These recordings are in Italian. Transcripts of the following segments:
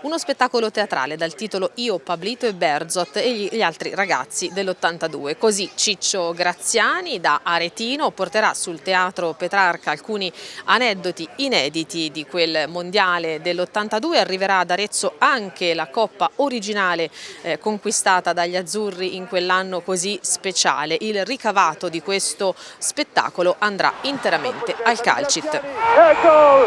Uno spettacolo teatrale dal titolo Io, Pablito e Berzot e gli altri ragazzi dell'82. Così Ciccio Graziani da Aretino porterà sul Teatro Petrarca alcuni aneddoti inediti di quel mondiale dell'82. Arriverà ad Arezzo anche la coppa originale eh, conquistata dagli azzurri in quell'anno così speciale. Il ricavato di questo spettacolo andrà interamente al Calcit. Ecco,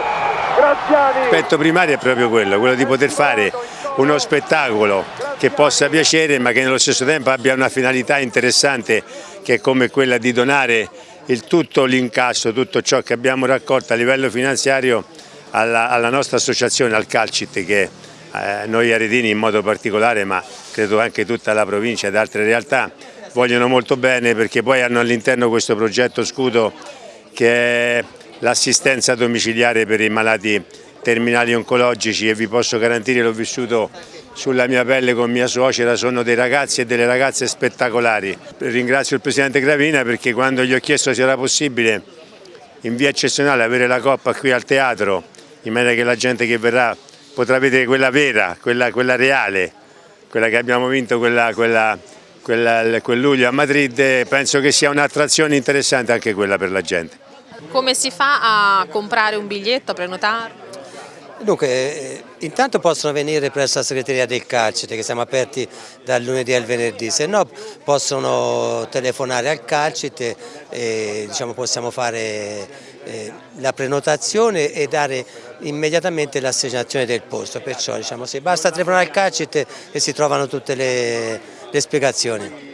Graziani! L'aspetto primario è proprio quello, quello di poter fare uno spettacolo che possa piacere ma che nello stesso tempo abbia una finalità interessante che è come quella di donare il tutto l'incasso, tutto ciò che abbiamo raccolto a livello finanziario alla, alla nostra associazione, al Calcit che eh, noi aretini in modo particolare ma credo anche tutta la provincia ed altre realtà vogliono molto bene perché poi hanno all'interno questo progetto scudo che è l'assistenza domiciliare per i malati terminali oncologici e vi posso garantire, l'ho vissuto sulla mia pelle con mia suocera, sono dei ragazzi e delle ragazze spettacolari. Ringrazio il Presidente Gravina perché quando gli ho chiesto se era possibile in via eccezionale avere la coppa qui al teatro, in maniera che la gente che verrà potrà vedere quella vera, quella, quella reale, quella che abbiamo vinto quella, quella, quel luglio a Madrid, penso che sia un'attrazione interessante anche quella per la gente. Come si fa a comprare un biglietto, a prenotarlo? Dunque, eh, intanto possono venire presso la segreteria del Calcite che siamo aperti dal lunedì al venerdì, se no possono telefonare al Calcite e diciamo, possiamo fare eh, la prenotazione e dare immediatamente l'assegnazione del posto, perciò diciamo, se basta telefonare al Calcite e si trovano tutte le, le spiegazioni.